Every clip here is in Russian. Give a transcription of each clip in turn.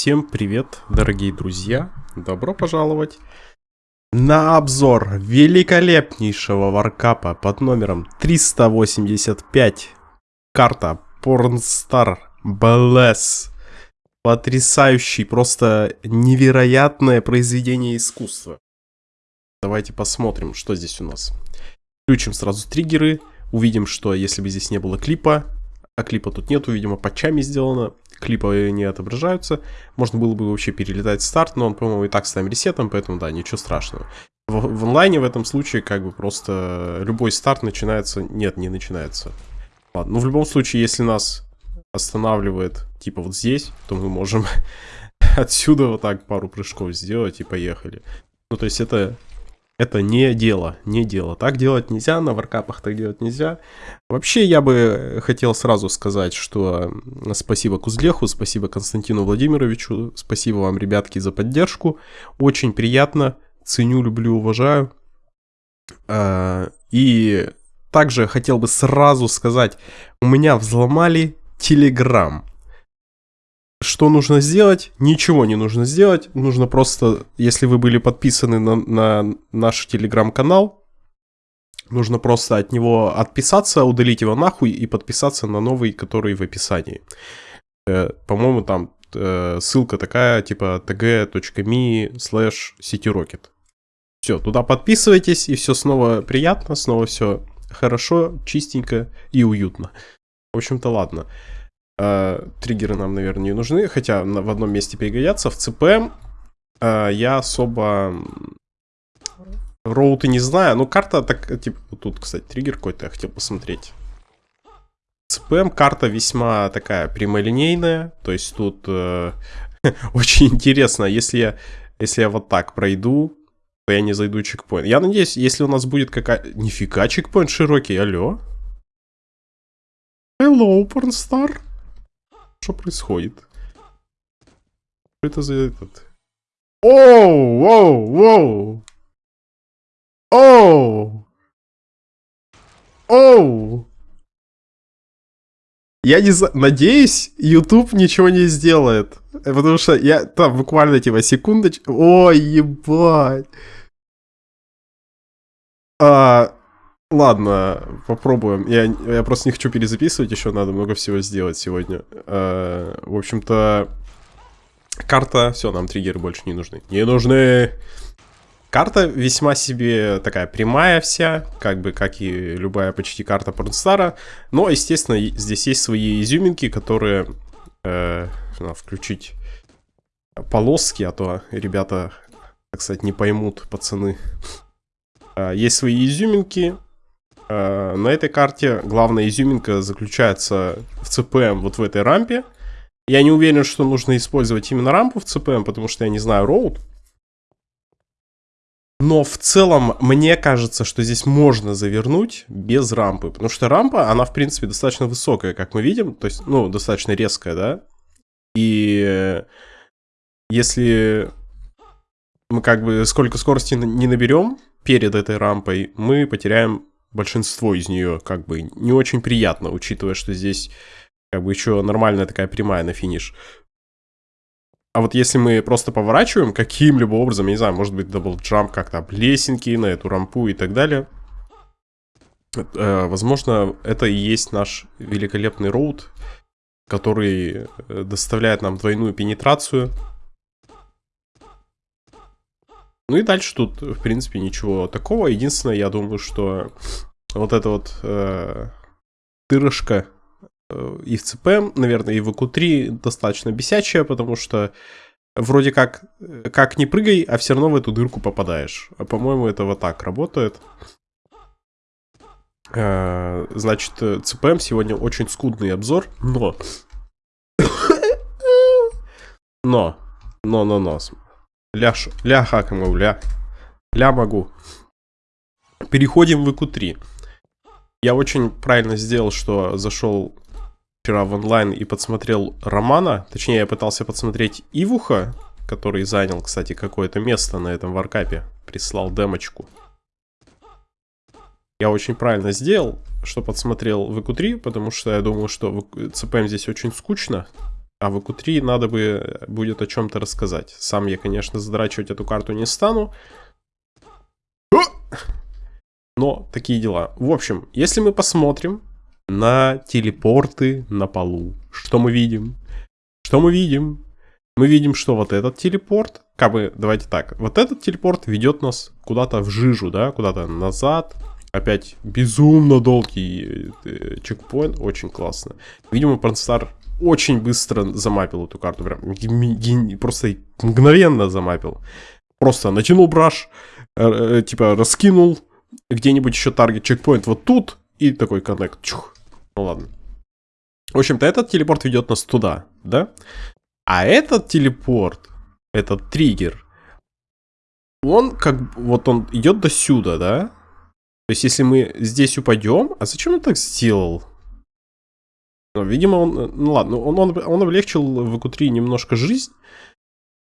Всем привет, дорогие друзья! Добро пожаловать на обзор великолепнейшего варкапа под номером 385. Карта Pornstar Bless. Потрясающий, просто невероятное произведение искусства. Давайте посмотрим, что здесь у нас. Включим сразу триггеры. Увидим, что если бы здесь не было клипа, а клипа тут нету, видимо, патчами сделано, клипы не отображаются, можно было бы вообще перелетать старт, но он, по-моему, и так с тайм-ресетом, поэтому, да, ничего страшного. В, в онлайне в этом случае, как бы, просто любой старт начинается... Нет, не начинается. Ладно, ну, в любом случае, если нас останавливает, типа, вот здесь, то мы можем отсюда вот так пару прыжков сделать и поехали. Ну, то есть это это не дело, не дело. Так делать нельзя, на варкапах так делать нельзя. Вообще, я бы хотел сразу сказать, что спасибо Кузлеху, спасибо Константину Владимировичу, спасибо вам, ребятки, за поддержку. Очень приятно, ценю, люблю, уважаю. А, и также хотел бы сразу сказать, у меня взломали Телеграм. Что нужно сделать? Ничего не нужно сделать. Нужно просто, если вы были подписаны на, на наш телеграм-канал, нужно просто от него отписаться, удалить его нахуй и подписаться на новый, который в описании. Э, По-моему, там э, ссылка такая, типа tg.me slash cityrocket. Все, туда подписывайтесь, и все снова приятно, снова все хорошо, чистенько и уютно. В общем-то, ладно. Э, триггеры нам, наверное, не нужны, хотя в одном месте пригодятся. В ЦПМ э, я особо роуты не знаю. Ну, карта так, типа, тут, кстати, триггер какой-то я хотел посмотреть. ЦПМ карта весьма такая прямолинейная, то есть тут э, очень интересно, если я, если я вот так пройду, то я не зайду чекпоинт. Я надеюсь, если у нас будет какая... Нифига, чекпоинт широкий, алло. Hello, pornstar. Что происходит? Что это за этот? Оу, воу, воу. Оу. Оу. Я не знаю, надеюсь, YouTube ничего не сделает. Потому что я там буквально типа секундочку. Ой, ебать. А, Ладно, попробуем. Я, я просто не хочу перезаписывать, еще надо много всего сделать сегодня. Э, в общем-то, карта... Все, нам триггеры больше не нужны. Не нужны! Карта весьма себе такая прямая вся, как бы, как и любая почти карта Порнстара. Но, естественно, здесь есть свои изюминки, которые... Э, надо включить полоски, а то ребята, так сказать, не поймут, пацаны. Э, есть свои изюминки, на этой карте главная изюминка заключается в ЦПМ вот в этой рампе. Я не уверен, что нужно использовать именно рампу в ЦПМ, потому что я не знаю роут. Но в целом мне кажется, что здесь можно завернуть без рампы. Потому что рампа, она в принципе достаточно высокая, как мы видим. То есть, ну, достаточно резкая, да. И если мы как бы сколько скорости не наберем перед этой рампой, мы потеряем большинство из нее как бы не очень приятно, учитывая, что здесь как бы еще нормальная такая прямая на финиш. А вот если мы просто поворачиваем каким-либо образом, я не знаю, может быть double jump как-то об лесенки на эту рампу и так далее, э, возможно, это и есть наш великолепный route, который э, доставляет нам двойную пенетрацию. Ну и дальше тут, в принципе, ничего такого. Единственное, я думаю, что вот эта вот э, дырочка э, и в CPM, наверное, и в EQ3 достаточно бесячая, потому что вроде как, как не прыгай, а все равно в эту дырку попадаешь. А по-моему, это вот так работает. Э, значит, CPM сегодня очень скудный обзор, но... Но, но, но, но. Ля, ля хакам, ля. Ля могу. Переходим в EQ3. Я очень правильно сделал, что зашел вчера в онлайн и подсмотрел Романа. Точнее, я пытался подсмотреть Ивуха, который занял, кстати, какое-то место на этом варкапе. Прислал демочку. Я очень правильно сделал, что подсмотрел в EQ3, потому что я думал, что CPM здесь очень скучно. А в ЭКУ-3 надо бы будет о чем-то рассказать. Сам я, конечно, задрачивать эту карту не стану. Но такие дела. В общем, если мы посмотрим на телепорты на полу, что мы видим? Что мы видим? Мы видим, что вот этот телепорт, как бы, давайте так, вот этот телепорт ведет нас куда-то в жижу, да, куда-то назад, Опять безумно долгий э, чекпоинт, очень классно. Видимо, Пронстар очень быстро замапил эту карту, прям просто мгновенно замапил. Просто натянул браш, э, э, типа раскинул где-нибудь еще таргет чекпоинт вот тут и такой коннект. Чух. Ну ладно. В общем-то, этот телепорт ведет нас туда, да? А этот телепорт, этот триггер, он как вот он идет до сюда, да? То есть, если мы здесь упадем... А зачем он так сделал? Ну, видимо, он... Ну ладно, он, он, он облегчил в ЭКУ-3 немножко жизнь,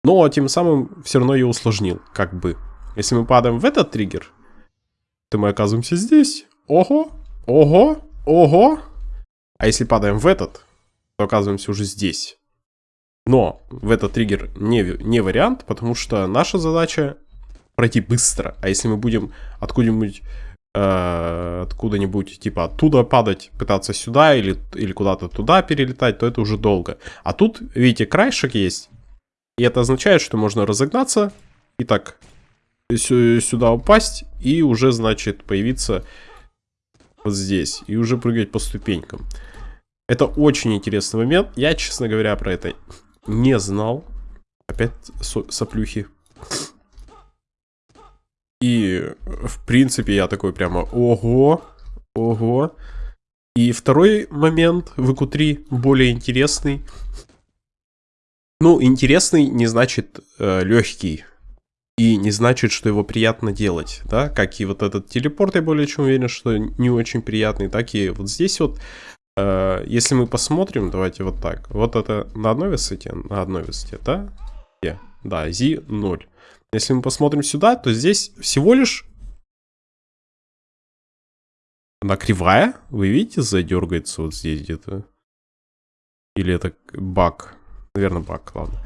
но тем самым все равно ее усложнил, как бы. Если мы падаем в этот триггер, то мы оказываемся здесь. Ого, ого, ого. А если падаем в этот, то оказываемся уже здесь. Но в этот триггер не, не вариант, потому что наша задача пройти быстро. А если мы будем откуда-нибудь э, откуда-нибудь, типа оттуда падать, пытаться сюда или, или куда-то туда перелетать, то это уже долго. А тут, видите, краешек есть. И это означает, что можно разогнаться и так сюда упасть и уже, значит, появиться вот здесь. И уже прыгать по ступенькам. Это очень интересный момент. Я, честно говоря, про это не знал. Опять соплюхи. И, в принципе, я такой прямо, ого, ого. И второй момент в ИКУ-3 более интересный. Ну, интересный не значит э, легкий. И не значит, что его приятно делать, да, как и вот этот телепорт, я более чем уверен, что не очень приятный, так и вот здесь вот, э, если мы посмотрим, давайте вот так, вот это на одной высоте, на одной высоте, да, yeah. да, Z 0. Если мы посмотрим сюда, то здесь всего лишь... Она кривая. Вы видите, задергается вот здесь где-то. Или это баг? Наверное, баг, ладно.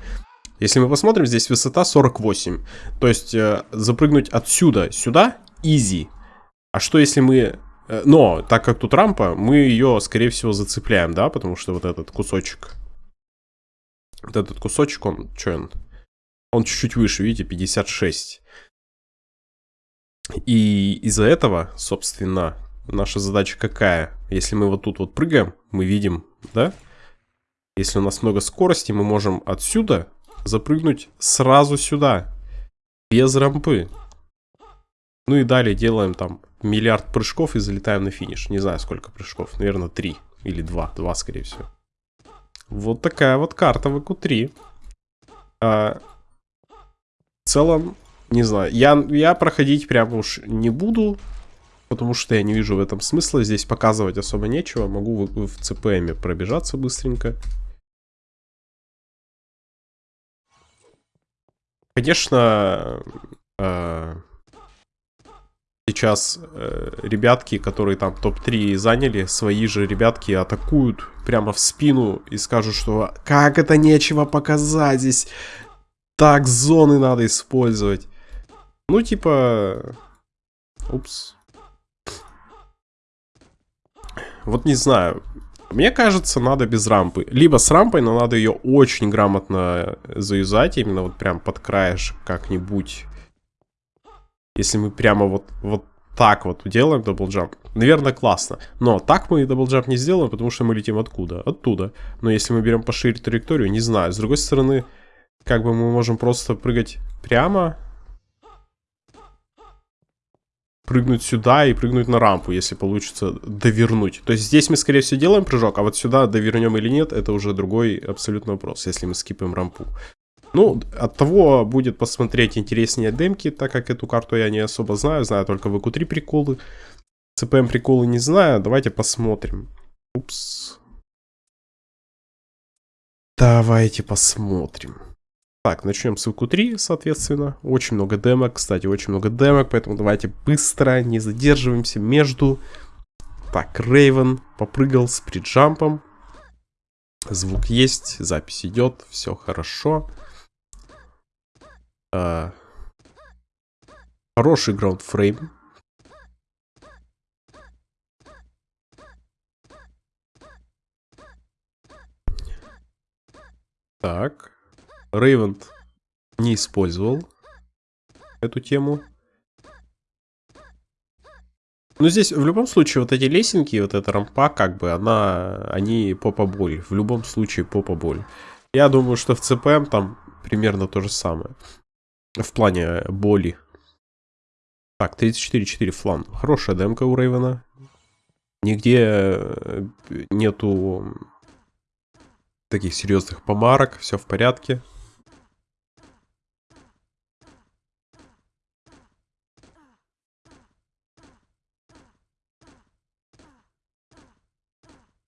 Если мы посмотрим, здесь высота 48. То есть э, запрыгнуть отсюда сюда easy. А что если мы... Э, но, так как тут рампа, мы ее, скорее всего, зацепляем, да? Потому что вот этот кусочек... Вот этот кусочек, он... Что он? Он чуть-чуть выше, видите, 56. И из-за этого, собственно, наша задача какая? Если мы вот тут вот прыгаем, мы видим, да? Если у нас много скорости, мы можем отсюда запрыгнуть сразу сюда. Без рампы. Ну и далее делаем там миллиард прыжков и залетаем на финиш. Не знаю, сколько прыжков. Наверное, три или два. Два, скорее всего. Вот такая вот карта в ЭКУ-3. А, целом, не знаю, я, я проходить прямо уж не буду, потому что я не вижу в этом смысла. Здесь показывать особо нечего. Могу в, в ЦПМе пробежаться быстренько. Конечно, э, сейчас э, ребятки, которые там топ-3 заняли, свои же ребятки атакуют прямо в спину и скажут, что как это нечего показать здесь так зоны надо использовать. Ну, типа... Упс. Вот не знаю. Мне кажется, надо без рампы. Либо с рампой, но надо ее очень грамотно заюзать. Именно вот прям под краешек как-нибудь. Если мы прямо вот, вот так вот делаем double jump. Наверное, классно. Но так мы double jump не сделаем, потому что мы летим откуда? Оттуда. Но если мы берем пошире траекторию, не знаю. С другой стороны, как бы мы можем просто прыгать прямо. Прыгнуть сюда и прыгнуть на рампу, если получится довернуть. То есть здесь мы, скорее всего, делаем прыжок, а вот сюда довернем или нет, это уже другой абсолютно вопрос, если мы скипаем рампу. Ну, от того будет посмотреть интереснее демки, так как эту карту я не особо знаю, знаю только в ЭКУ-3 приколы. ЦПМ приколы не знаю, давайте посмотрим. Упс. Давайте посмотрим. Так, начнем с ВК-3, соответственно. Очень много демок, кстати, очень много демок, поэтому давайте быстро, не задерживаемся между... Так, Рейвен попрыгал с приджампом. Звук есть, запись идет, все хорошо. А, хороший граундфрейм. Так. Рейвент не использовал эту тему. Ну, здесь в любом случае вот эти лесенки, вот эта рампа, как бы, она, они попа боль. В любом случае попа боль. Я думаю, что в ЦПМ там примерно то же самое. В плане боли. Так, 34-4 флан. Хорошая демка у Рейвена. Нигде э, нету таких серьезных помарок. Все в порядке.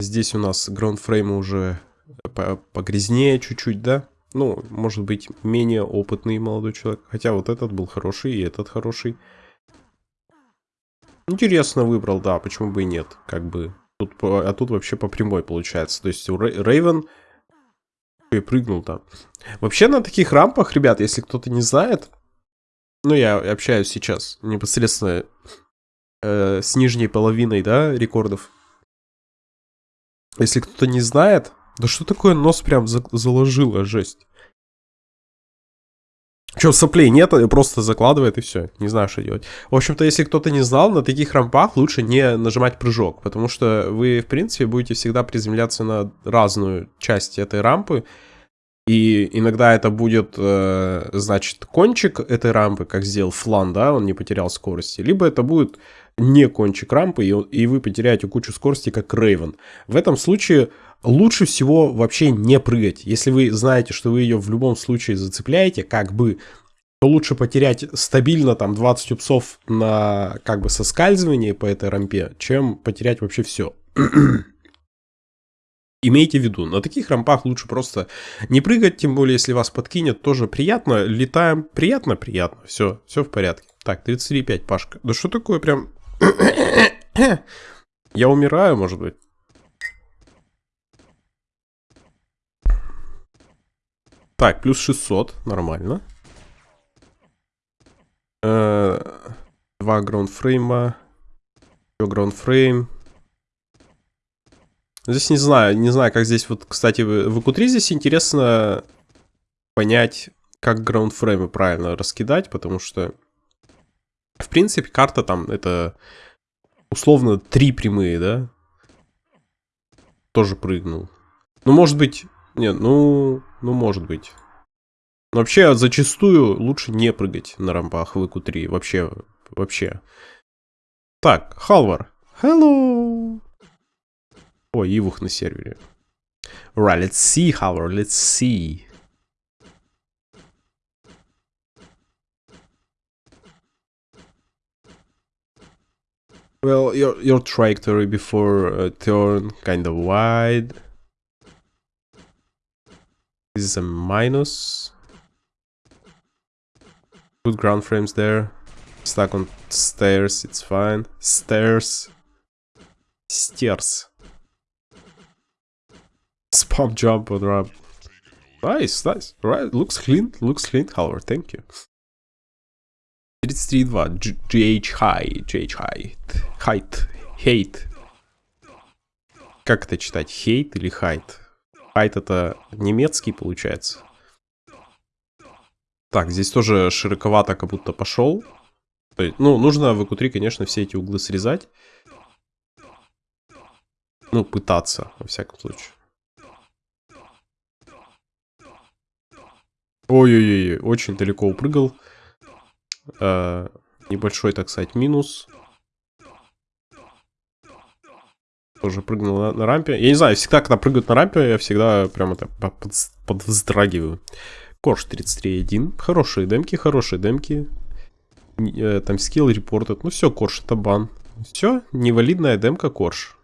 Здесь у нас граундфреймы уже погрязнее чуть-чуть, да? Ну, может быть, менее опытный молодой человек. Хотя вот этот был хороший, и этот хороший. Интересно выбрал, да, почему бы и нет. Как бы. Тут, а тут вообще по прямой получается. То есть у Рейвен и прыгнул там. Вообще на таких рампах, ребят, если кто-то не знает, ну, я общаюсь сейчас непосредственно э, с нижней половиной, да, рекордов если кто-то не знает, да что такое нос прям за заложило, жесть. Че, соплей нет, просто закладывает и все. Не знаю, что делать. В общем-то, если кто-то не знал, на таких рампах лучше не нажимать прыжок, потому что вы, в принципе, будете всегда приземляться на разную часть этой рампы. И иногда это будет, э, значит, кончик этой рампы, как сделал Флан, да, он не потерял скорости. Либо это будет не кончик рампы, и, и вы потеряете кучу скорости, как Рейвен. В этом случае лучше всего вообще не прыгать. Если вы знаете, что вы ее в любом случае зацепляете, как бы, то лучше потерять стабильно там 20 упсов на как бы соскальзывании по этой рампе, чем потерять вообще все. Имейте в виду, на таких рампах лучше просто не прыгать, тем более, если вас подкинет, тоже приятно. Летаем, приятно, приятно. Все, все в порядке. Так, 33,5, Пашка. Да что такое прям Я умираю, может быть. Так, плюс 600, нормально. Э, два граундфрейма. Еще граундфрейм. Здесь не знаю, не знаю, как здесь вот, кстати, в EQ3 здесь интересно понять, как граундфреймы правильно раскидать, потому что в принципе, карта там это условно три прямые, да? Тоже прыгнул. Ну, может быть... Нет, ну... Ну, может быть. Но вообще, зачастую лучше не прыгать на рампах в ИКУ-3. Вообще, вообще. Так, Халвар. Hello. Ой, Ивух на сервере. Right, let's see, Halvar, let's see. Well, your your trajectory before uh, turn kind of wide. This is a minus. Good ground frames there. Stuck on stairs, it's fine. Stairs. Stairs. Spam jump on ramp. Nice, nice. Right, looks clean, looks clean, however, thank you. 33.2. GH High. GH High. Height. Hate. Как это читать? Хейт или хайт? Хайт это немецкий получается. Так, здесь тоже широковато как будто пошел. Ну, нужно в EQ3, конечно, все эти углы срезать. Ну, пытаться, во всяком случае. Ой-ой-ой, очень далеко упрыгал. Э, небольшой, так сказать, минус. Тоже прыгнул на, на рампе. Я не знаю, всегда, когда прыгают на рампе, я всегда прям это под, подвздрагиваю. Корж 33.1. Хорошие демки, хорошие демки. Э, там скилл репортед. Ну все, Корж это бан. Все, невалидная демка Корж.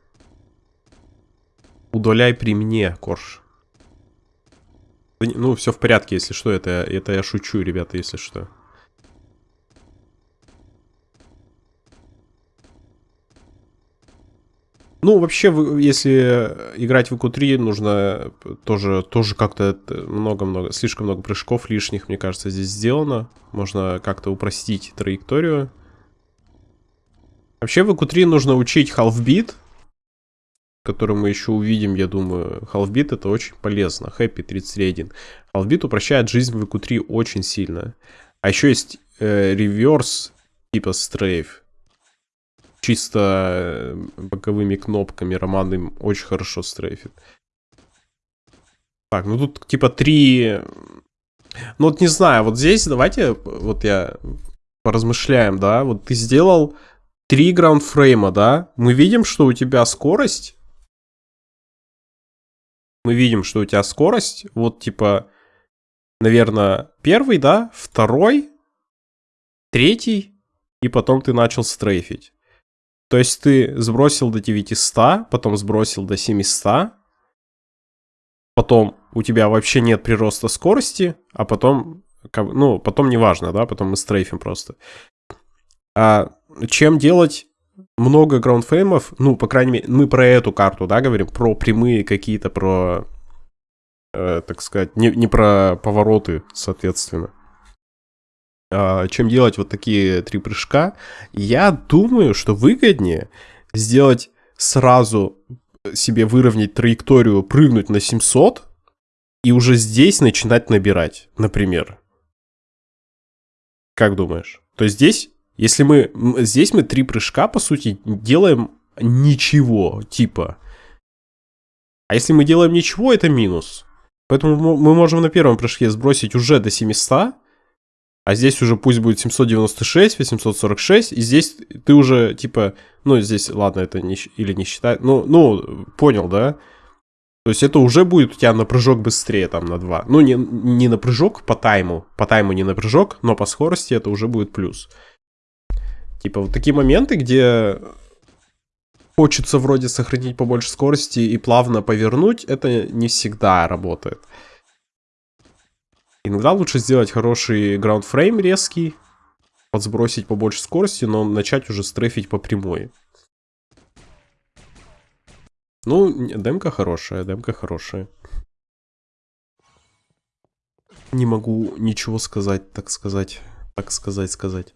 Удаляй при мне, Корж. Ну, все в порядке, если что. Это, это я шучу, ребята, если что. Ну, вообще, если играть в ИКУ-3, нужно тоже, тоже как-то много-много, слишком много прыжков лишних, мне кажется, здесь сделано. Можно как-то упростить траекторию. Вообще, в ИКУ-3 нужно учить half-beat, который мы еще увидим, я думаю. Half-beat это очень полезно. Happy 31. Half-beat упрощает жизнь в ИКУ-3 очень сильно. А еще есть э, реверс типа стрейф чисто э, боковыми кнопками Роман очень хорошо стрейфит. Так, ну тут типа три... Ну вот не знаю, вот здесь давайте, вот я поразмышляем, да, вот ты сделал три граундфрейма, да, мы видим, что у тебя скорость, мы видим, что у тебя скорость, вот типа, наверное, первый, да, второй, третий, и потом ты начал стрейфить. То есть ты сбросил до 900, потом сбросил до 700, потом у тебя вообще нет прироста скорости, а потом, ну, потом неважно, да, потом мы стрейфим просто. А чем делать много граундфреймов, ну, по крайней мере, мы про эту карту, да, говорим, про прямые какие-то, про, э, так сказать, не, не про повороты, соответственно. А, чем делать вот такие три прыжка, я думаю, что выгоднее сделать сразу себе выровнять траекторию, прыгнуть на 700 и уже здесь начинать набирать, например. Как думаешь? То есть здесь, если мы... Здесь мы три прыжка, по сути, делаем ничего, типа. А если мы делаем ничего, это минус. Поэтому мы можем на первом прыжке сбросить уже до 700, а здесь уже пусть будет 796, 846, и здесь ты уже, типа, ну, здесь, ладно, это не, или не считать, ну, ну, понял, да? То есть это уже будет у тебя на прыжок быстрее, там, на 2. Ну, не, не на прыжок по тайму, по тайму не на прыжок, но по скорости это уже будет плюс. Типа, вот такие моменты, где хочется вроде сохранить побольше скорости и плавно повернуть, это не всегда работает. Иногда лучше сделать хороший граундфрейм резкий, подсбросить побольше скорости, но начать уже стрейфить по прямой. Ну, демка хорошая, демка хорошая. Не могу ничего сказать, так сказать, так сказать, сказать.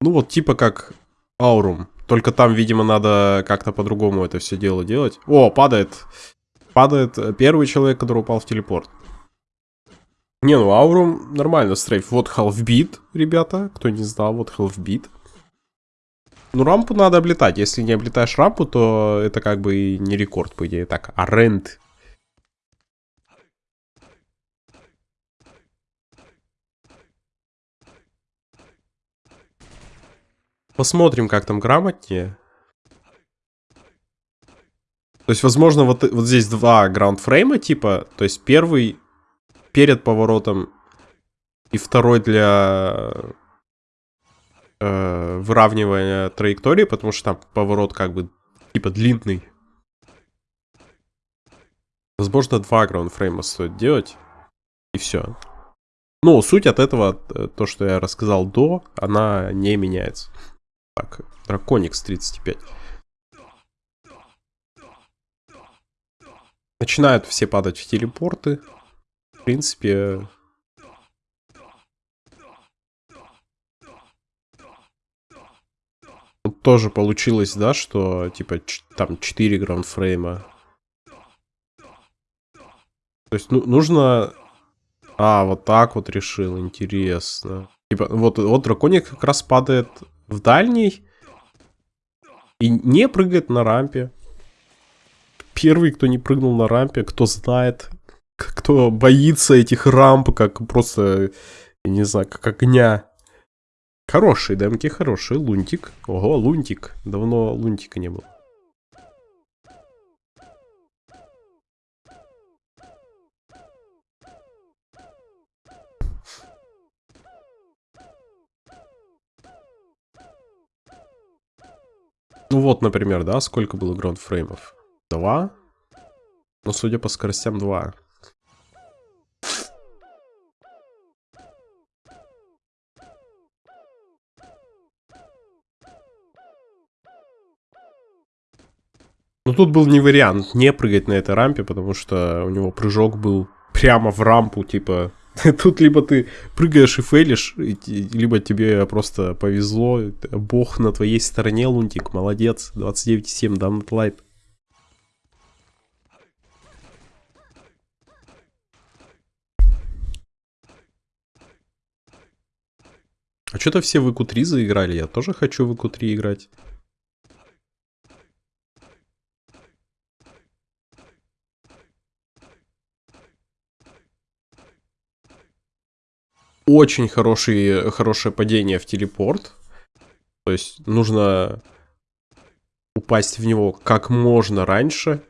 Ну вот типа как Аурум. Только там, видимо, надо как-то по-другому это все дело делать. О, падает. Падает первый человек, который упал в телепорт. Не, ну Аурум нормально стрейф. Вот халфбит, ребята. Кто не знал, вот халфбит. Ну, рампу надо облетать. Если не облетаешь рампу, то это как бы и не рекорд, по идее. Так, а рент Посмотрим, как там грамотнее. То есть, возможно, вот, вот здесь два граундфрейма, типа, то есть первый перед поворотом и второй для э, выравнивания траектории, потому что там поворот как бы типа длинный. Возможно, два граундфрейма стоит делать, и все. Ну, суть от этого, э, то, что я рассказал до, она не меняется. Так, Драконикс 35. Начинают все падать в телепорты. В принципе... Тоже получилось, да, что типа там 4 граундфрейма. То есть ну, нужно... А, вот так вот решил, интересно. Типа, вот, вот драконик как раз падает в дальний и не прыгает на рампе. Первый, кто не прыгнул на рампе, кто знает, кто боится этих рамп, как просто, я не знаю, как огня. Хорошие демки, хороший лунтик. Ого, лунтик. Давно лунтика не было. Ну вот, например, да, сколько было граундфреймов? Два? Ну, судя по скоростям, два. Ну, тут был не вариант не прыгать на этой рампе, потому что у него прыжок был прямо в рампу, типа, Тут либо ты прыгаешь и фейлишь, либо тебе просто повезло. Бог на твоей стороне, Лунтик, молодец. 29,7, Дамнетлайт. А что-то все в ИКУ-3 заиграли, я тоже хочу в ИКУ-3 играть. Очень хороший, хорошее падение в телепорт. То есть нужно упасть в него как можно раньше.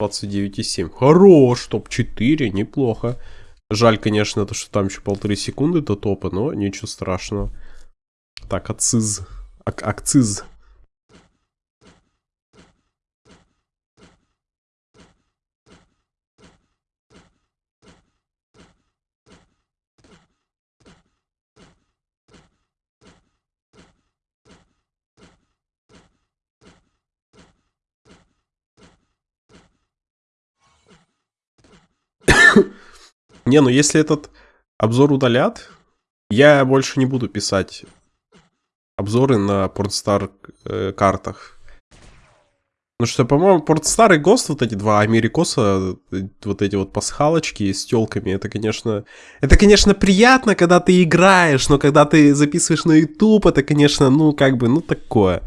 29,7. Хорош, топ-4, неплохо. Жаль, конечно, то, что там еще полторы секунды до топа, но ничего страшного. Так, акциз. Ак акциз. Не, ну если этот обзор удалят, я больше не буду писать обзоры на Портстар э, картах. Ну что, по-моему, Портстар и Гост, вот эти два Америкоса, э, вот эти вот пасхалочки с телками, это, конечно... Это, конечно, приятно, когда ты играешь, но когда ты записываешь на YouTube, это, конечно, ну, как бы, ну, такое.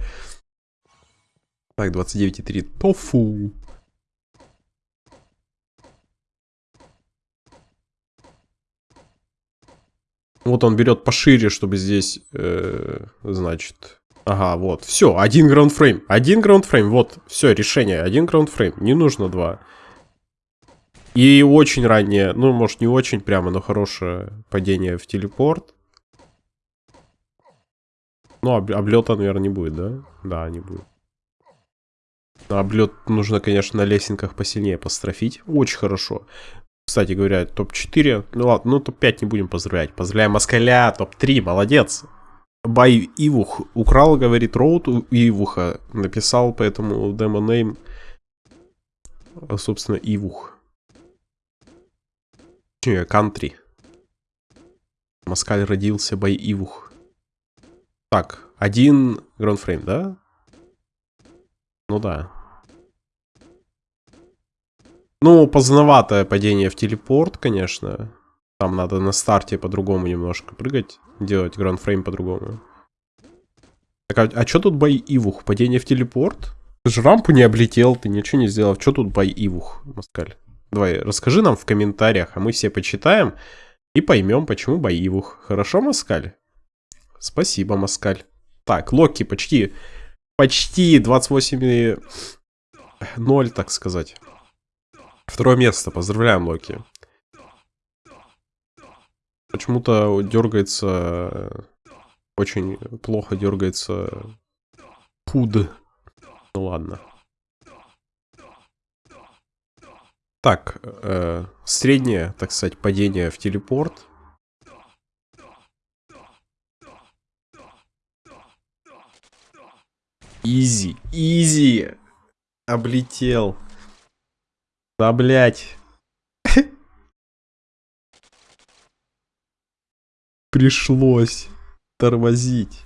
Так, 29,3. Тофу. Вот он берет пошире, чтобы здесь, э, значит... Ага, вот, все, один граундфрейм. Один граундфрейм, вот, все, решение, один граундфрейм, не нужно два. И очень раннее, ну, может, не очень прямо, но хорошее падение в телепорт. Ну, об облета, наверное, не будет, да? Да, не будет. Облет нужно, конечно, на лесенках посильнее построфить. Очень хорошо. Кстати говоря, топ-4. Ну ладно, ну топ-5 не будем поздравлять. Поздравляем Москаля, топ-3, молодец. Бай Ивух украл, говорит, роут у Ивуха. Написал поэтому демо-нейм, собственно, Ивух. Кантри. Москаль родился, Бай Ивух. Так, один граундфрейм, да? Ну да. Ну, поздноватое падение в телепорт, конечно. Там надо на старте по-другому немножко прыгать, делать ground frame по-другому. Так, а, а что тут бай Ивух? Падение в телепорт? Ты же рампу не облетел, ты ничего не сделал. Что тут бай Ивух, Маскаль? Давай, расскажи нам в комментариях, а мы все почитаем и поймем, почему бай Ивух. Хорошо, Маскаль? Спасибо, Маскаль. Так, Локи почти, почти 28 0, так сказать. Второе место. Поздравляем, Локи. Почему-то дергается... Очень плохо дергается... Пуд. Ну ладно. Так, э, среднее, так сказать, падение в телепорт. Изи, изи. Облетел. Да, блядь. Пришлось тормозить.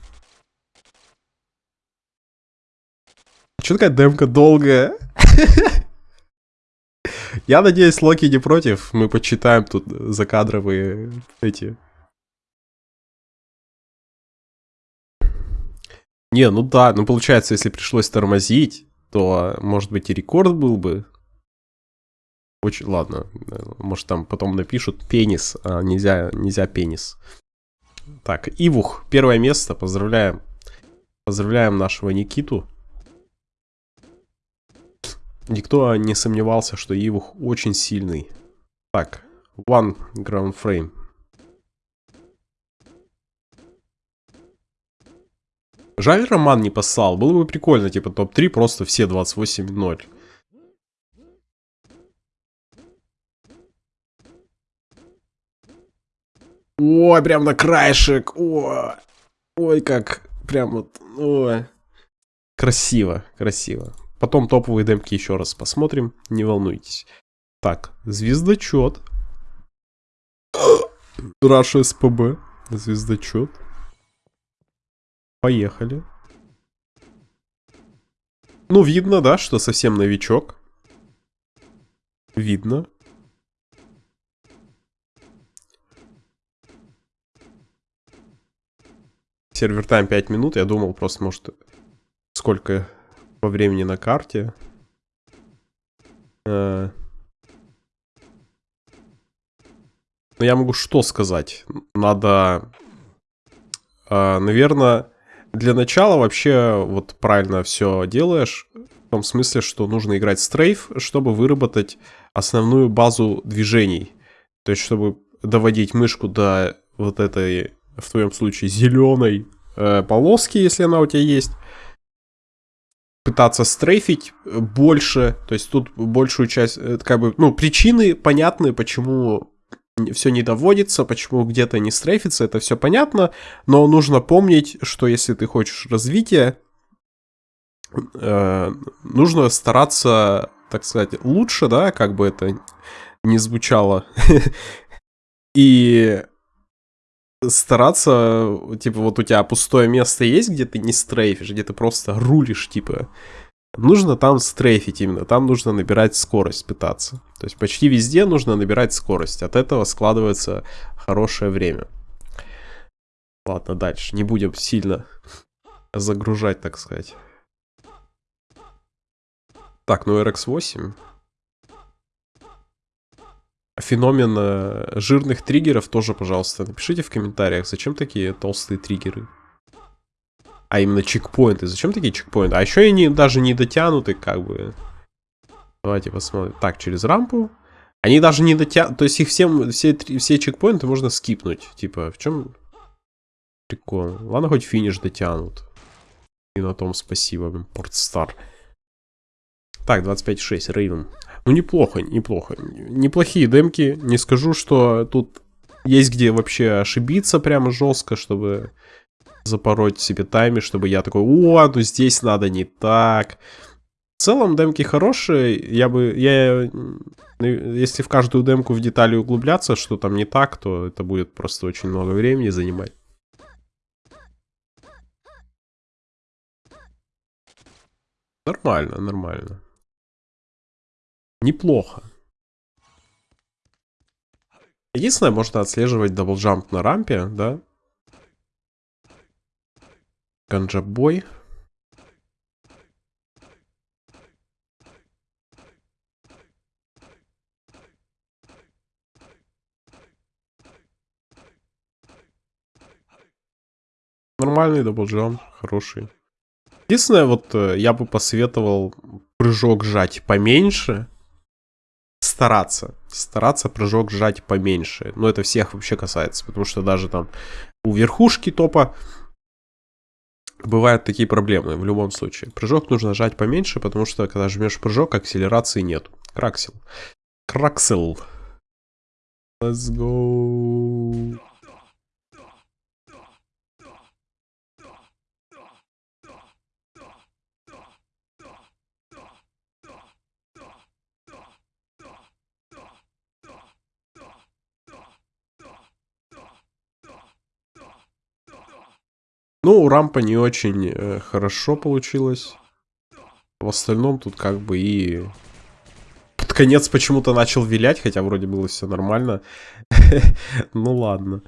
Че такая демка долгая? Я надеюсь, Локи не против. Мы почитаем тут закадровые эти... Не, ну да, ну получается, если пришлось тормозить, то, может быть, и рекорд был бы. Очень, ладно, может там потом напишут пенис, а нельзя, нельзя пенис. Так, Ивух, первое место, поздравляем. Поздравляем нашего Никиту. Никто не сомневался, что Ивух очень сильный. Так, one ground frame. Жаль, Роман не послал. Было бы прикольно, типа топ-3, просто все 28-0. Ой, прям на краешек. Ой, ой как прям вот. Ой. Красиво, красиво. Потом топовые демки еще раз посмотрим, не волнуйтесь. Так, звездочет. Раша СПБ. Звездочет. Поехали. Ну, видно, да, что совсем новичок. Видно. Сервер тайм 5 минут. Я думал просто, может, сколько по времени на карте. Э, Но ну, я могу что сказать? Надо, э, наверное, для начала вообще вот правильно все делаешь. В том смысле, что нужно играть стрейф, чтобы выработать основную базу движений. То есть, чтобы доводить мышку до вот этой, в твоем случае, зеленой э, полоски, если она у тебя есть. Пытаться стрейфить больше, то есть тут большую часть, это как бы, ну, причины понятны, почему все не доводится, почему где-то не стрейфится, это все понятно, но нужно помнить, что если ты хочешь развития, э, нужно стараться, так сказать, лучше, да, как бы это не звучало, и стараться, типа, вот у тебя пустое место есть, где ты не стрейфишь, где ты просто рулишь, типа, нужно там стрейфить именно, там нужно набирать скорость, пытаться. То есть почти везде нужно набирать скорость, от этого складывается хорошее время. Ладно, дальше, не будем сильно загружать, так сказать. Так, ну RX-8. Феномен жирных триггеров тоже, пожалуйста, напишите в комментариях, зачем такие толстые триггеры а именно чекпоинты. Зачем такие чекпоинты? А еще они даже не дотянуты, как бы. Давайте посмотрим. Так, через рампу. Они даже не дотянуты. То есть их всем, все, все чекпоинты можно скипнуть. Типа, в чем прикол? Ладно, хоть финиш дотянут. И на том спасибо, Портстар. Так, 25.6, Рейвен. Ну, неплохо, неплохо. Неплохие демки. Не скажу, что тут есть где вообще ошибиться прямо жестко, чтобы запороть себе тайми, чтобы я такой, о, ну здесь надо не так. В целом демки хорошие, я бы, я, если в каждую демку в детали углубляться, что там не так, то это будет просто очень много времени занимать. Нормально, нормально. Неплохо. Единственное, можно отслеживать double jump на рампе, да? Ганджабой. Нормальный double jump, хороший. Единственное, вот э, я бы посоветовал прыжок сжать поменьше. Стараться. Стараться прыжок сжать поменьше. Но это всех вообще касается. Потому что даже там у верхушки топа бывают такие проблемы в любом случае. Прыжок нужно жать поменьше, потому что когда жмешь прыжок, акселерации нет. Краксел. Краксел. Let's go. Ну, рампа не очень э, хорошо получилась. В остальном тут как бы и... Под конец почему-то начал вилять, хотя вроде было все нормально. Ну ладно.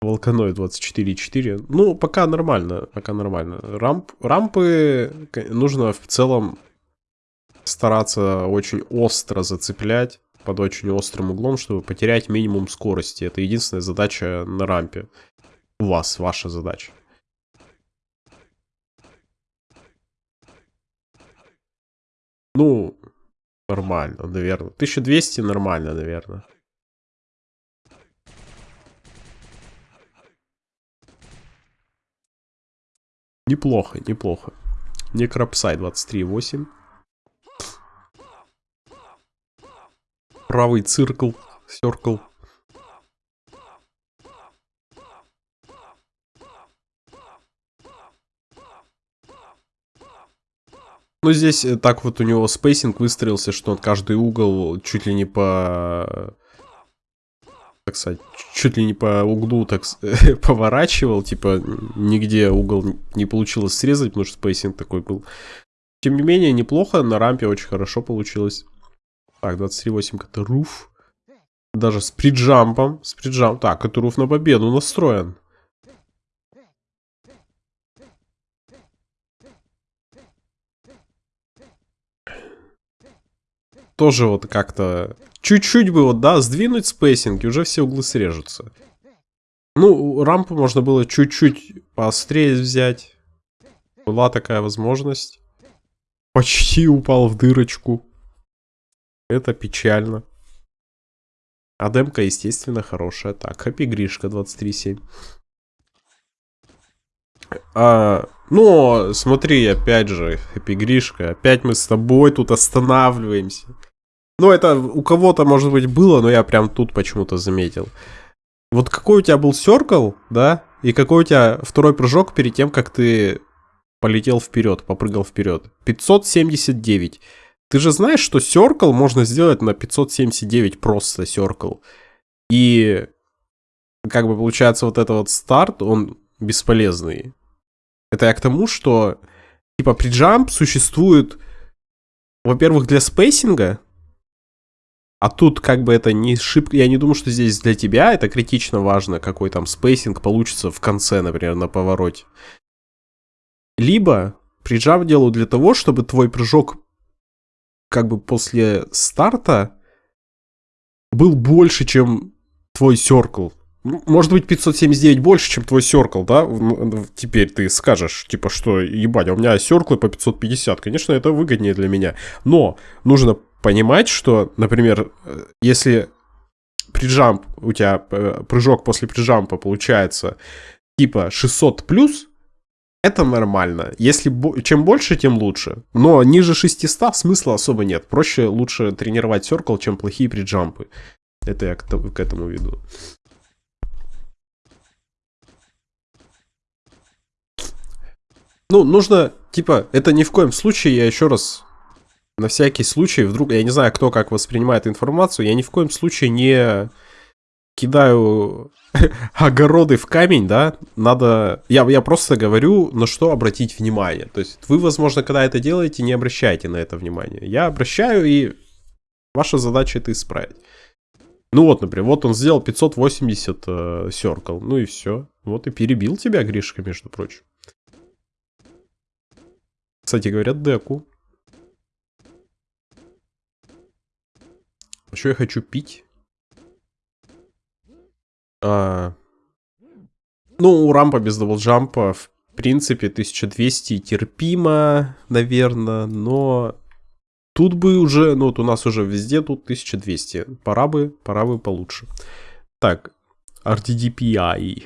Волканой 24.4. Ну, пока нормально, пока нормально. Рамп, рампы нужно в целом стараться очень остро зацеплять под очень острым углом, чтобы потерять минимум скорости. Это единственная задача на рампе. У вас, ваша задача. Ну, нормально, наверное. 1200 нормально, наверное. Неплохо, неплохо. Некропсай 23.8. Правый циркл, circle. Ну, здесь э, так вот у него spacing выстроился, что он каждый угол чуть ли не по... Так сказать, чуть ли не по углу так поворачивал. Типа, нигде угол не получилось срезать, потому что spacing такой был. Тем не менее, неплохо. На рампе очень хорошо получилось. Так, 23.8 это руф. Даже с prejump ом. С prejump ом. Так, это руф на победу настроен. Тоже вот как-то... Чуть-чуть бы вот, да, сдвинуть spacing, и уже все углы срежутся. Ну, рампу можно было чуть-чуть поострее взять. Была такая возможность. Почти упал в дырочку. Это печально. А демка, естественно, хорошая. Так, хэппи Гришка 23.7. А, ну, смотри, опять же, хэппи Гришка. Опять мы с тобой тут останавливаемся. Ну, это у кого-то, может быть, было, но я прям тут почему-то заметил. Вот какой у тебя был серкл, да? И какой у тебя второй прыжок перед тем, как ты полетел вперед, попрыгал вперед? 579. Ты же знаешь, что circle можно сделать на 579 просто circle. И как бы получается вот этот вот старт, он бесполезный. Это я к тому, что типа prejump существует, во-первых, для spacing а, а тут как бы это не шибко... Я не думаю, что здесь для тебя это критично важно, какой там spacing получится в конце, например, на повороте. Либо приджав делаю для того, чтобы твой прыжок как бы после старта был больше, чем твой серкл. Может быть 579 больше, чем твой серкл, да? Теперь ты скажешь, типа, что, ебать, а у меня серклы по 550. Конечно, это выгоднее для меня. Но нужно понимать, что, например, э, если приджамп, у тебя э, прыжок после приджампа получается типа 600 плюс, это нормально. Если чем больше, тем лучше. Но ниже 600 смысла особо нет. Проще лучше тренировать серкл, чем плохие приджампы. Это я к, к этому веду. Ну, нужно, типа, это ни в коем случае, я еще раз на всякий случай, вдруг, я не знаю, кто как воспринимает информацию, я ни в коем случае не кидаю огороды в камень, да, надо... Я, я просто говорю, на что обратить внимание. То есть вы, возможно, когда это делаете, не обращайте на это внимание. Я обращаю, и ваша задача это исправить. Ну вот, например, вот он сделал 580 э, серкл, ну и все. Вот и перебил тебя, Гришка, между прочим. Кстати, говорят, деку. Что я хочу пить? А... Ну, у рампа без даблджампа, в принципе, 1200 терпимо, наверное, но тут бы уже, ну вот у нас уже везде тут 1200. Пора бы, пора бы получше. Так, RTDPI.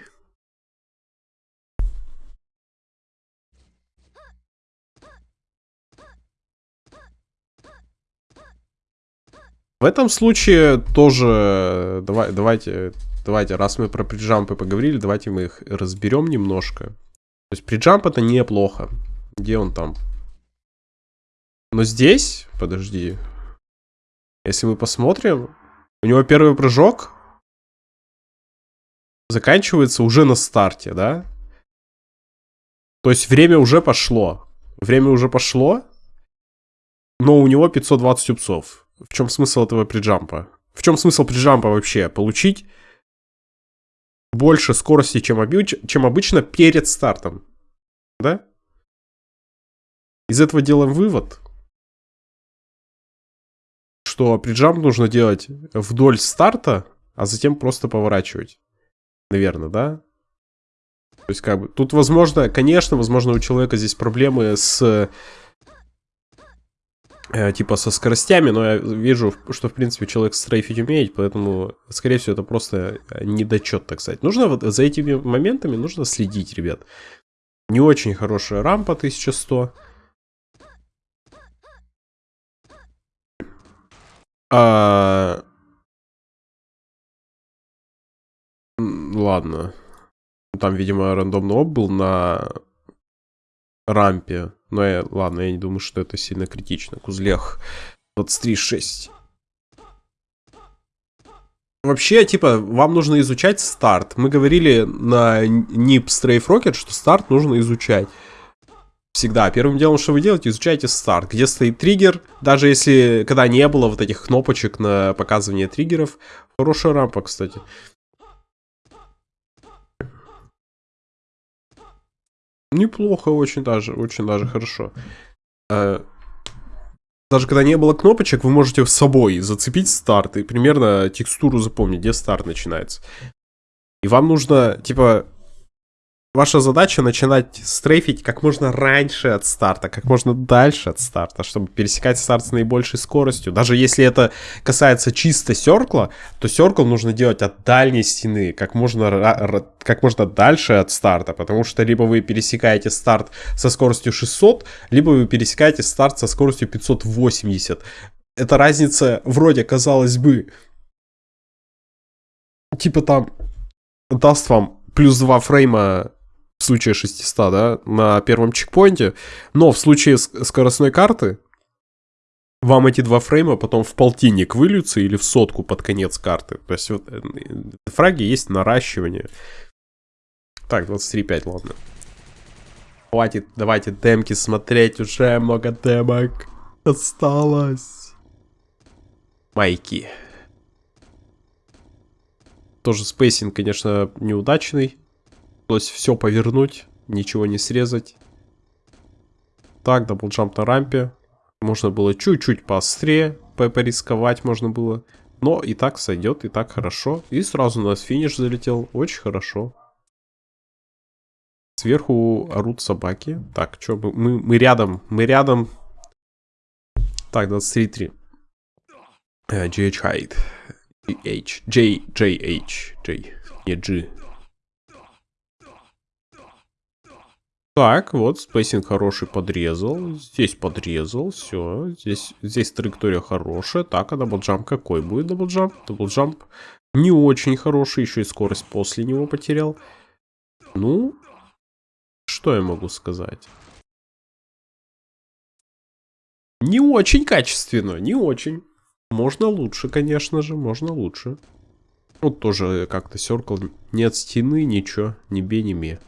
В этом случае тоже давай, давайте, давайте, раз мы про приджампы поговорили, давайте мы их разберем немножко. То есть приджамп это неплохо. Где он там? Но здесь, подожди, если мы посмотрим, у него первый прыжок заканчивается уже на старте, да? То есть время уже пошло. Время уже пошло, но у него 520 упсов. В чем смысл этого приджампа? В чем смысл приджампа вообще? Получить больше скорости, чем, обыч... чем обычно перед стартом. Да? Из этого делаем вывод, что приджамп нужно делать вдоль старта, а затем просто поворачивать. Наверное, да? То есть, как бы, тут, возможно, конечно, возможно, у человека здесь проблемы с Э, типа со скоростями, но я вижу, что, в принципе, человек стрейфить умеет, поэтому, скорее всего, это просто э, недочет, так сказать. Нужно вот за этими моментами нужно следить, ребят. Не очень хорошая рампа 1100. А... Ладно. Там, видимо, рандомный об был на рампе. Но я, ладно, я не думаю, что это сильно критично. Кузлех 23.6. Вообще, типа, вам нужно изучать старт. Мы говорили на NIP Strafe Rocket, что старт нужно изучать. Всегда. Первым делом, что вы делаете, изучайте старт. Где стоит триггер. Даже если, когда не было вот этих кнопочек на показывание триггеров. Хорошая рампа, кстати. Неплохо, очень даже, очень даже хорошо. Э, даже когда не было кнопочек, вы можете с собой зацепить старт и примерно текстуру запомнить, где старт начинается. И вам нужно, типа, Ваша задача начинать стрейфить как можно раньше от старта, как можно дальше от старта, чтобы пересекать старт с наибольшей скоростью. Даже если это касается чисто серкла, то серкл нужно делать от дальней стены, как можно, как можно дальше от старта, потому что либо вы пересекаете старт со скоростью 600, либо вы пересекаете старт со скоростью 580. Эта разница вроде, казалось бы, типа там даст вам плюс 2 фрейма в случае 600, да, на первом чекпоинте. Но в случае скоростной карты вам эти два фрейма потом в полтинник выльются или в сотку под конец карты. То есть вот э, фраги есть наращивание. Так, 23.5, ладно. Хватит, давайте демки смотреть, уже много демок осталось. Майки. Тоже spacing, конечно, неудачный. Пришлось все повернуть, ничего не срезать. Так, double jump на рампе. Можно было чуть-чуть поострее порисковать можно было. Но и так сойдет, и так хорошо. И сразу у нас финиш залетел. Очень хорошо. Сверху орут собаки. Так, что мы, мы рядом, мы рядом. Так, 23-3. Uh, GH Hyde. GH. J, JH. J. Не G. Так, вот, spacing хороший подрезал. Здесь подрезал, все. Здесь, здесь траектория хорошая. Так, а double jump какой будет double jump? Double jump не очень хороший, еще и скорость после него потерял. Ну, что я могу сказать? Не очень качественно, не очень. Можно лучше, конечно же, можно лучше. Вот тоже как-то circle. Нет стены, ничего, ни бе, ни ме.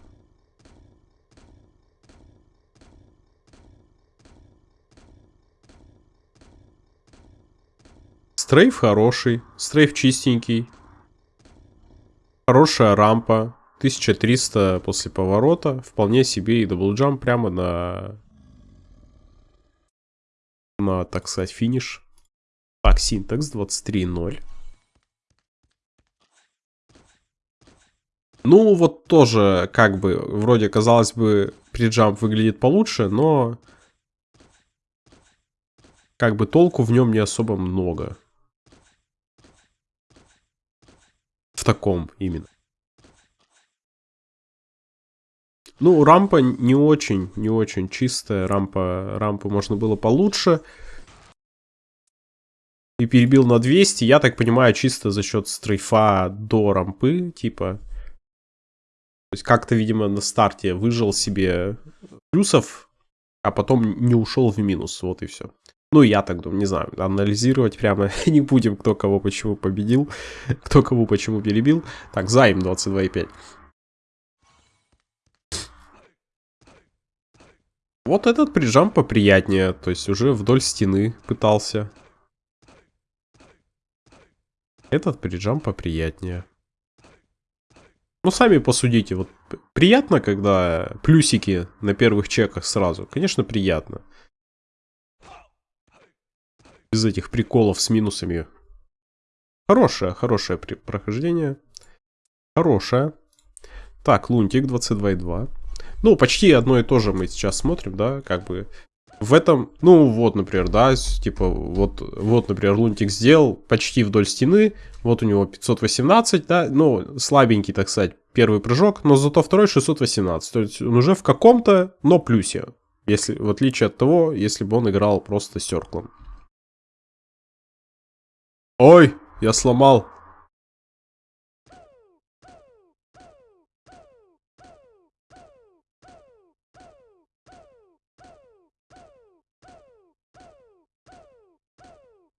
Strafe хороший, strafe чистенький. Хорошая рампа. 1300 после поворота. Вполне себе и double jump прямо на... На, так сказать, финиш. Так, синтекс 23.0. Ну, вот тоже, как бы, вроде, казалось бы, приджамп выглядит получше, но... Как бы толку в нем не особо много. В таком именно. Ну, рампа не очень, не очень чистая. Рампа, рампу можно было получше. И перебил на 200. Я так понимаю, чисто за счет стрейфа до рампы, типа. То есть как-то, видимо, на старте выжил себе плюсов, а потом не ушел в минус. Вот и все. Ну, я так думаю, не знаю, анализировать прямо не будем, кто кого почему победил, кто кого почему перебил. Так, займ 22,5. Вот этот прижам поприятнее, то есть уже вдоль стены пытался. Этот прижам поприятнее. Ну, сами посудите, вот приятно, когда плюсики на первых чеках сразу? Конечно, приятно без этих приколов с минусами. Хорошее, хорошее прохождение. Хорошее. Так, Лунтик 22.2. Ну, почти одно и то же мы сейчас смотрим, да, как бы. В этом, ну вот, например, да, типа, вот, вот, например, Лунтик сделал почти вдоль стены, вот у него 518, да, ну, слабенький, так сказать, первый прыжок, но зато второй 618, то есть он уже в каком-то, но плюсе, если, в отличие от того, если бы он играл просто серклом. Ой, я сломал.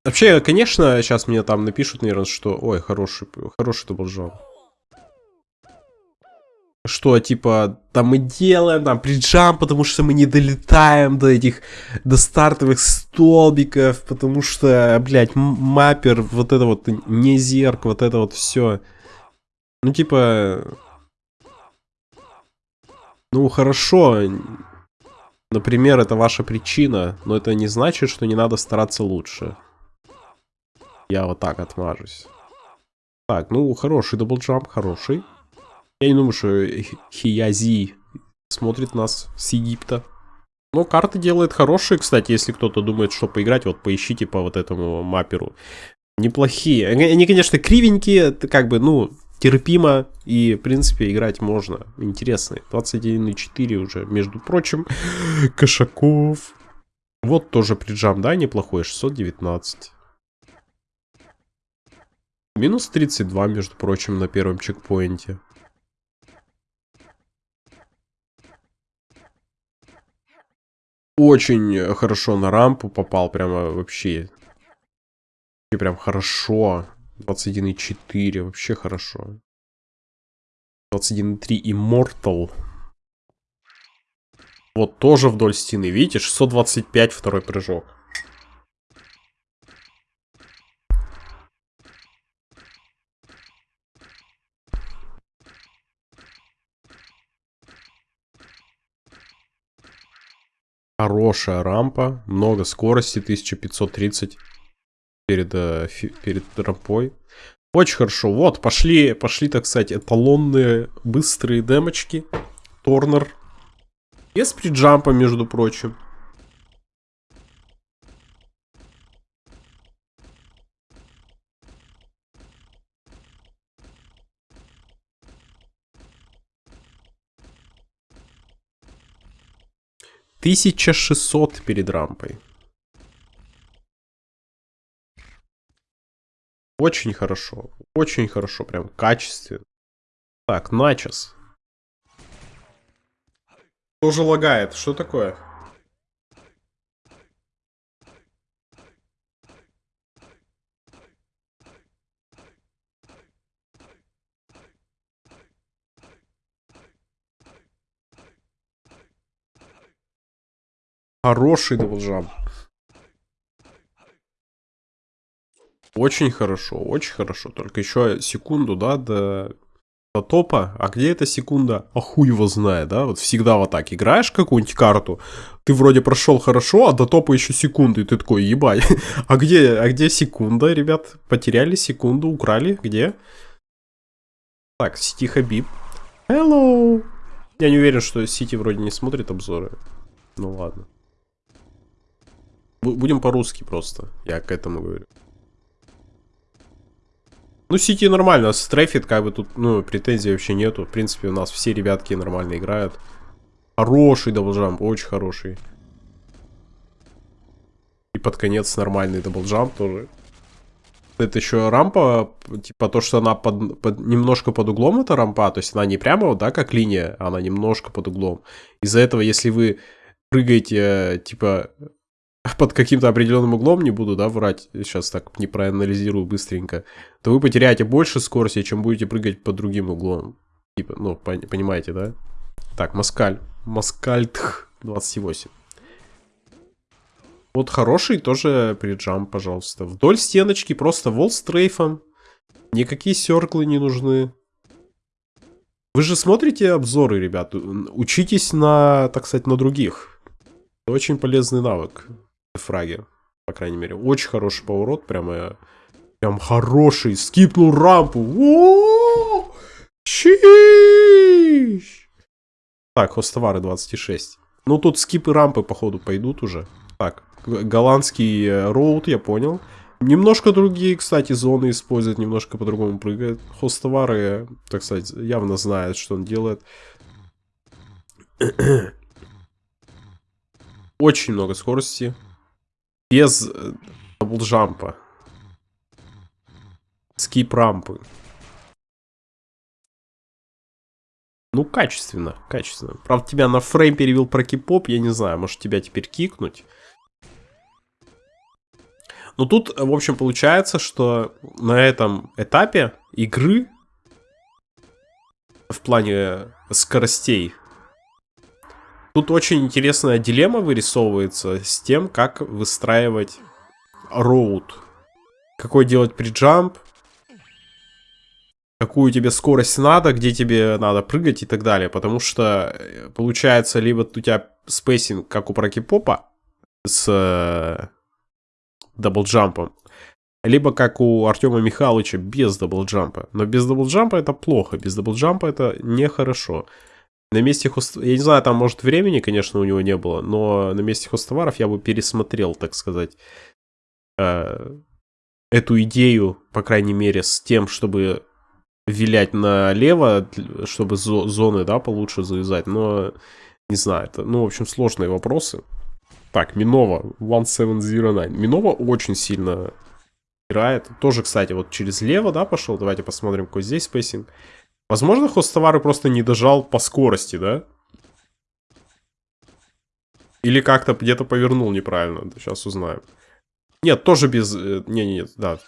Вообще, конечно, сейчас мне там напишут, наверное, что... Ой, хороший, хороший это был жал. Что, типа, там мы делаем, там, приджамп, потому что мы не долетаем до этих, до стартовых столбиков, потому что, блядь, mapper, вот это вот, не зерк, вот это вот все. Ну, типа... Ну, хорошо. Например, это ваша причина, но это не значит, что не надо стараться лучше. Я вот так отмажусь. Так, ну, хороший double jump, хороший. Я не думаю, что Хиязи смотрит нас с Египта. Но карты делает хорошие, кстати, если кто-то думает, что поиграть, вот поищите по вот этому мапперу. Неплохие. Они, конечно, кривенькие, как бы, ну, терпимо и, в принципе, играть можно. Интересные. 21,4 уже, между прочим. Кошаков. Вот тоже приджам, да, неплохой, 619. Минус 32, между прочим, на первом чекпоинте. Очень хорошо на рампу попал, прямо вообще. И прям хорошо. 21,4, вообще хорошо. 21,3 Immortal. Вот тоже вдоль стены, видите, 625 второй прыжок. Хорошая рампа, много скорости, 1530 перед, э, перед рампой. Очень хорошо. Вот, пошли, пошли, так сказать, эталонные быстрые демочки. Торнер. Без приджампа, между прочим. Тысяча шестьсот перед рампой. Очень хорошо. Очень хорошо, прям качественно. Так, начос. Тоже лагает. Что такое? Хороший double jump. Очень хорошо, очень хорошо. Только еще секунду, да, до, до топа. А где эта секунда? А хуй его знает, да? Вот всегда вот так играешь какую-нибудь карту, ты вроде прошел хорошо, а до топа еще секунды, и ты такой, ебать. а где, а где секунда, ребят? Потеряли секунду, украли, где? Так, Сити Хабиб. Hello! Я не уверен, что Сити вроде не смотрит обзоры. Ну ладно. Будем по-русски просто, я к этому говорю. Ну, Сити нормально, strafe ит, как бы тут, ну, претензий вообще нету. В принципе, у нас все ребятки нормально играют. Хороший double jump, очень хороший. И под конец нормальный double jump тоже. Это еще рампа, типа то, что она под, под, немножко под углом, эта рампа, то есть она не прямо, да, как линия, она немножко под углом. Из-за этого, если вы прыгаете, типа, под каким-то определенным углом, не буду, да, врать, сейчас так не проанализирую быстренько, то вы потеряете больше скорости, чем будете прыгать под другим углом. Типа, ну, понимаете, да? Так, Маскаль. Маскальтх 28. Вот хороший тоже приджам, пожалуйста. Вдоль стеночки просто вол стрейфом. Никакие серклы не нужны. Вы же смотрите обзоры, ребят. Учитесь на, так сказать, на других. Очень полезный навык фраги, по крайней мере. Очень хороший поворот, прямо, прям хороший. Скипнул рампу. О Чиш! Так, хостовары 26. Ну, тут скипы рампы, походу, пойдут уже. Так, голландский э, роуд, я понял. Немножко другие, кстати, зоны используют, немножко по-другому прыгает. Хостовары, так сказать, явно знает, что он делает. Очень много скорости без э, double jump а. Skip рампы. Ну, качественно, качественно. Правда, тебя на frame перебил Прокипоп, я не знаю, может тебя теперь кикнуть. Ну тут, в общем, получается, что на этом этапе игры в плане скоростей тут очень интересная дилемма вырисовывается с тем, как выстраивать route. Какой делать prejump, какую тебе скорость надо, где тебе надо прыгать и так далее. Потому что э, получается либо у тебя spacing, как у Прокипопа, с э, double jump ом, либо как у Артема Михайловича без даблджампа. Но без даблджампа это плохо, без даблджампа это нехорошо. На месте хост... Я не знаю, там, может, времени, конечно, у него не было, но на месте хостоваров я бы пересмотрел, так сказать, э, эту идею, по крайней мере, с тем, чтобы вилять налево, чтобы зоны, да, получше завязать, но не знаю, это, ну, в общем, сложные вопросы. Так, Минова, 1709. Минова очень сильно играет. Тоже, кстати, вот через лево, да, пошел. Давайте посмотрим, какой здесь spacing. Возможно, хозтовары просто не дожал по скорости, да? Или как-то где-то повернул неправильно. Сейчас узнаем. Нет, тоже без... Э, не, не, нет, да.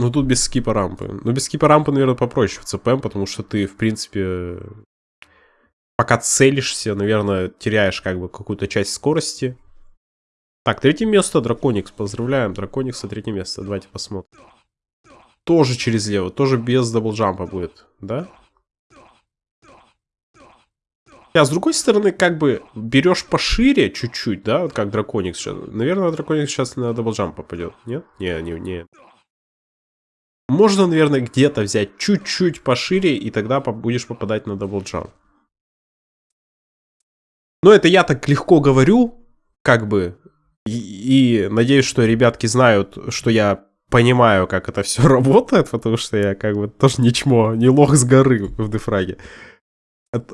Ну, тут без скипа рампы. Ну, без скипа рампы, наверное, попроще в ЦПМ, потому что ты, в принципе, пока целишься, наверное, теряешь как бы какую-то часть скорости. Так, третье место, Драконикс. Поздравляем, Драконикса, третье место. Давайте посмотрим. Тоже через лево, тоже без даблджампа будет, да? А с другой стороны, как бы берешь пошире чуть-чуть, да, вот как Драконикс сейчас. Наверное, Драконикс сейчас на double jump попадет, нет? Не, не, не. Можно, наверное, где-то взять чуть-чуть пошире, и тогда будешь попадать на double jump. Но это я так легко говорю, как бы, и, и надеюсь, что ребятки знают, что я понимаю, как это все работает, потому что я как бы тоже не чмо, не лох с горы в дефраге.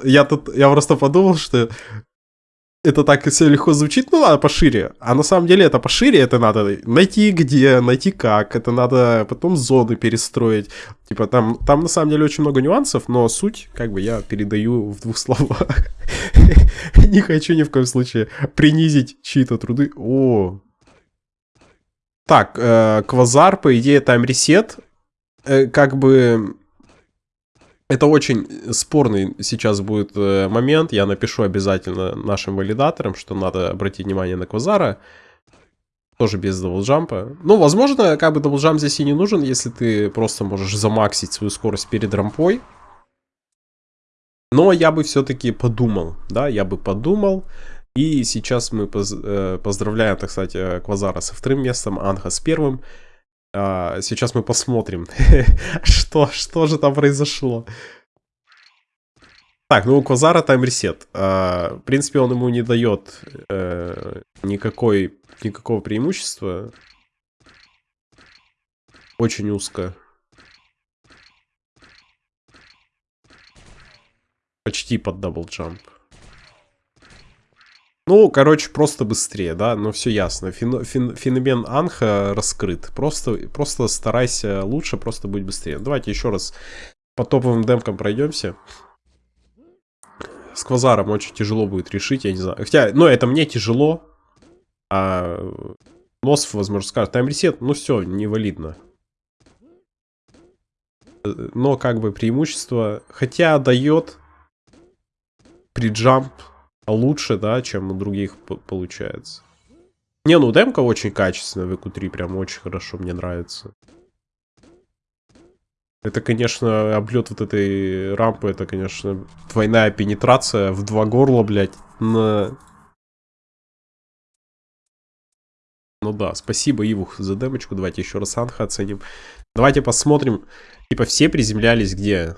Я тут, я просто подумал, что это так все легко звучит, ну ладно, пошире. А на самом деле это пошире, это надо найти где, найти как, это надо потом зоны перестроить. Типа там, там на самом деле очень много нюансов, но суть, как бы, я передаю в двух словах. Не хочу ни в коем случае принизить чьи-то труды. О, так, э, Квазар, по идее, тайм-ресет. Э, как бы это очень спорный сейчас будет э, момент. Я напишу обязательно нашим валидаторам, что надо обратить внимание на Квазара. Тоже без даблджампа. Ну, возможно, как бы double jump здесь и не нужен, если ты просто можешь замаксить свою скорость перед рампой. Но я бы все-таки подумал, да, я бы подумал. И сейчас мы поз э, поздравляем, так сказать, Квазара со вторым местом, Анха с первым. А, сейчас мы посмотрим, что, что же там произошло. Так, ну у Квазара time reset. А, в принципе, он ему не дает э, никакой, никакого преимущества. Очень узко. Почти под double jump. Ну, короче, просто быстрее, да, но все ясно. Фен, фен, феномен Анха раскрыт. Просто, просто старайся лучше, просто быть быстрее. Давайте еще раз по топовым демкам пройдемся. С Квазаром очень тяжело будет решить, я не знаю. Хотя, ну, это мне тяжело. А Носов, возможно, скажет, тайм-ресет, ну все, невалидно. Но как бы преимущество, хотя дает приджамп лучше, да, чем у других получается. Не, ну демка очень качественная в EQ3, прям очень хорошо, мне нравится. Это, конечно, облет вот этой рампы, это, конечно, двойная пенетрация в два горла, блядь, на... Ну да, спасибо, Ивух, за демочку. Давайте еще раз Анха оценим. Давайте посмотрим. Типа все приземлялись где?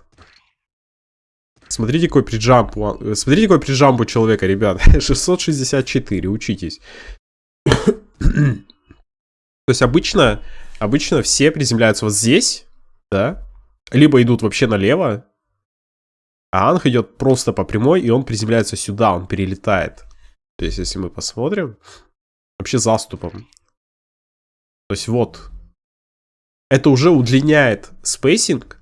Смотрите, какой приджамп. Смотрите, какой приджамп у человека, ребят. 664, учитесь. То есть обычно, обычно все приземляются вот здесь, да? Либо идут вообще налево. А Анх идет просто по прямой, и он приземляется сюда, он перелетает. То есть, если мы посмотрим, вообще заступом. То есть вот. Это уже удлиняет spacing,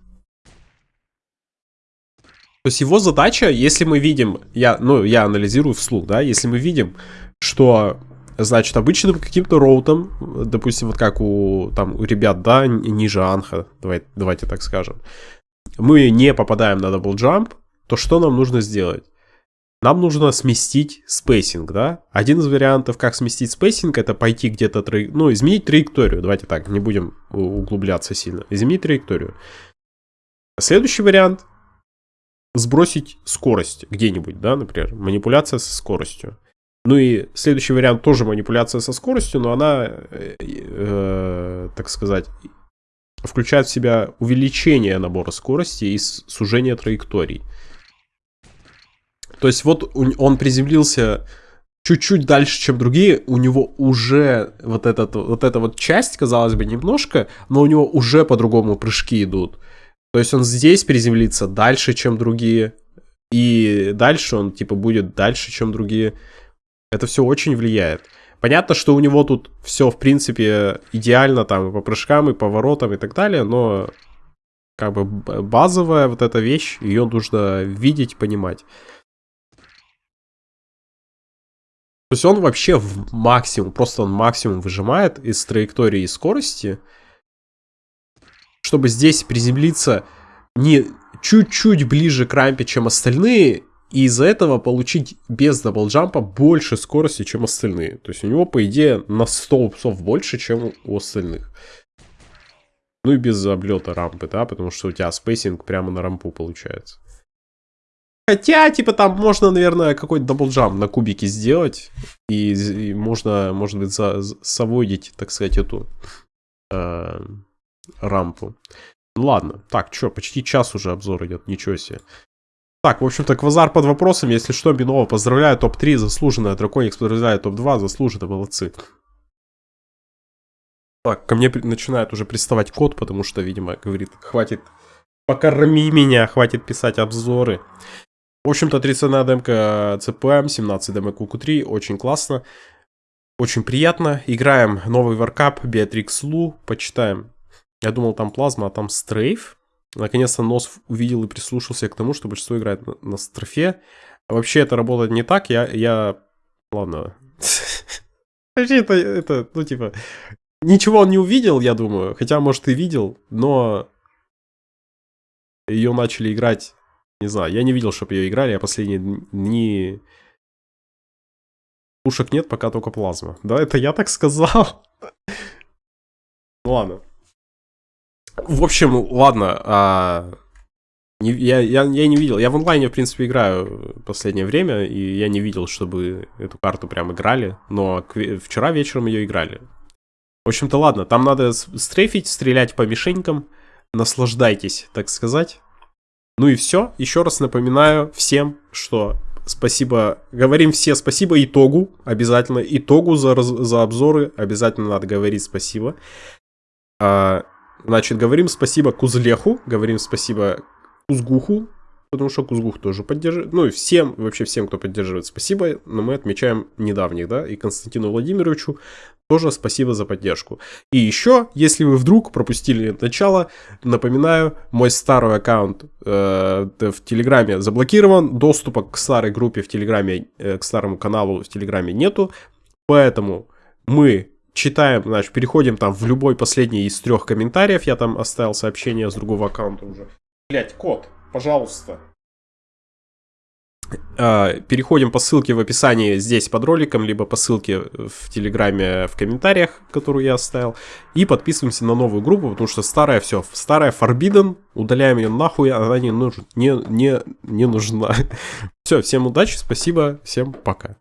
то есть его задача, если мы видим, я, ну, я анализирую вслух, да, если мы видим, что Значит, обычным каким-то роутом, допустим, вот как у, там, у ребят, да, ниже анха, давай, давайте так скажем, мы не попадаем на double jump, то что нам нужно сделать? Нам нужно сместить spacing, да? Один из вариантов, как сместить spacing, это пойти где-то, ну, изменить траекторию. Давайте так, не будем углубляться сильно. Изменить траекторию. Следующий вариант — сбросить скорость где-нибудь, да, например, манипуляция со скоростью. Ну и следующий вариант тоже манипуляция со скоростью, но она, э, э, так сказать, включает в себя увеличение набора скорости и сужение траекторий. То есть вот он приземлился чуть-чуть дальше, чем другие, у него уже вот, этот, вот эта вот часть, казалось бы, немножко, но у него уже по-другому прыжки идут. То есть он здесь приземлится дальше, чем другие, и дальше он типа будет дальше, чем другие. Это все очень влияет. Понятно, что у него тут все, в принципе, идеально там и по прыжкам, и поворотам, и так далее, но как бы базовая вот эта вещь, ее нужно видеть, понимать. То есть он вообще в максимум, просто он максимум выжимает из траектории и скорости, чтобы здесь приземлиться не чуть-чуть ближе к рампе, чем остальные, и из-за этого получить без даблджампа больше скорости, чем остальные. То есть у него, по идее, на 100 юпсов больше, чем у остальных. Ну и без облета рампы, да, потому что у тебя spacing прямо на рампу получается. Хотя, типа, там можно, наверное, какой-то double jump на кубике сделать. И, и можно, может быть, за, соводить, так сказать, эту э, рампу. Ладно, так, что, почти час уже обзор идет, ничего себе. Так, в общем-то, квазар под вопросом. Если что, Бинова поздравляю. Топ-3 заслуженная. Драконикс поздравляю. Топ-2 заслуженно. Молодцы. Так, ко мне начинает уже приставать код, потому что, видимо, говорит, хватит, покорми меня, хватит писать обзоры. В общем-то, 31 демка CPM, 17 демок QQ3, очень классно. Очень приятно. Играем новый варкап, Beatrix Лу, почитаем. Я думал, там плазма, а там стрейф. Наконец-то нос увидел и прислушался к тому, что большинство играет на, на строфе. Вообще это работает не так. Я... я... Ладно. это, это, ну типа... Ничего он не увидел, я думаю. Хотя, может, и видел, но... Ее начали играть... Не знаю, я не видел, чтобы ее играли, а последние дни... Пушек нет, пока только плазма. Да, это я так сказал. Ладно. В общем, ладно. А... Не, я, я, я не видел. Я в онлайне, в принципе, играю в последнее время, и я не видел, чтобы эту карту прям играли. Но вчера вечером ее играли. В общем-то, ладно, там надо стрейфить, стрелять по мишенькам. Наслаждайтесь, так сказать. Ну и все. Еще раз напоминаю всем, что спасибо. Говорим все спасибо итогу. Обязательно итогу за, за обзоры. Обязательно надо говорить спасибо. А, Значит, говорим спасибо Кузлеху, говорим спасибо Кузгуху, потому что Кузгух тоже поддерживает. Ну и всем, вообще всем, кто поддерживает, спасибо. Но мы отмечаем недавних, да, и Константину Владимировичу тоже спасибо за поддержку. И еще, если вы вдруг пропустили начало, напоминаю, мой старый аккаунт э, в Телеграме заблокирован, доступа к старой группе в Телеграме, э, к старому каналу в Телеграме нету, поэтому мы читаем, значит, переходим там в любой последний из трех комментариев. Я там оставил сообщение с другого аккаунта уже. Блять, код, пожалуйста. А, переходим по ссылке в описании здесь под роликом, либо по ссылке в Телеграме в комментариях, которую я оставил. И подписываемся на новую группу, потому что старая все, старая Forbidden, удаляем ее нахуй, она не, нуж... не, не, не нужна. Все, всем удачи, спасибо, всем пока.